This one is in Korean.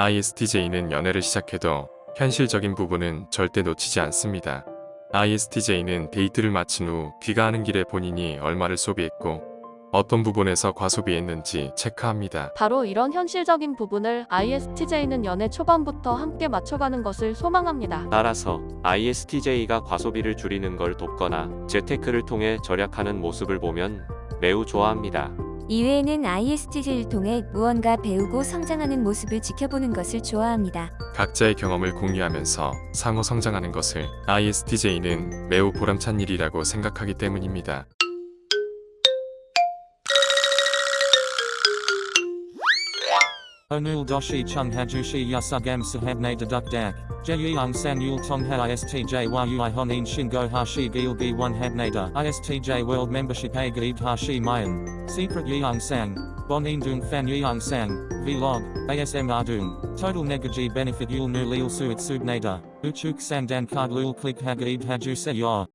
ISTJ는 연애를 시작해도 현실적인 부분은 절대 놓치지 않습니다. ISTJ는 데이트를 마친 후 귀가하는 길에 본인이 얼마를 소비했고 어떤 부분에서 과소비했는지 체크합니다. 바로 이런 현실적인 부분을 ISTJ는 연애 초반부터 함께 맞춰가는 것을 소망합니다. 따라서 ISTJ가 과소비를 줄이는 걸 돕거나 재테크를 통해 절약하는 모습을 보면 매우 좋아합니다. 이외에는 ISTJ를 통해 무언가 배우고 성장하는 모습을 지켜보는 것을 좋아합니다. 각자의 경험을 공유하면서 상호 성장하는 것을 ISTJ는 매우 보람찬 일이라고 생각하기 때문입니다. Onul doshi chung hajushi yasugam sahabne deduk dak. Jeyung san yul tongha istj yui honin shingo hashi gil gi one habnada. Istj world membership a gaib hashi mayan. Secret yeung sang. Bonin dung fan yeung sang. Vlog. ASM ardung. Total negaji benefit yul nu lil suit subnada. Uchuk sandan card lul click hagaib haju se yor.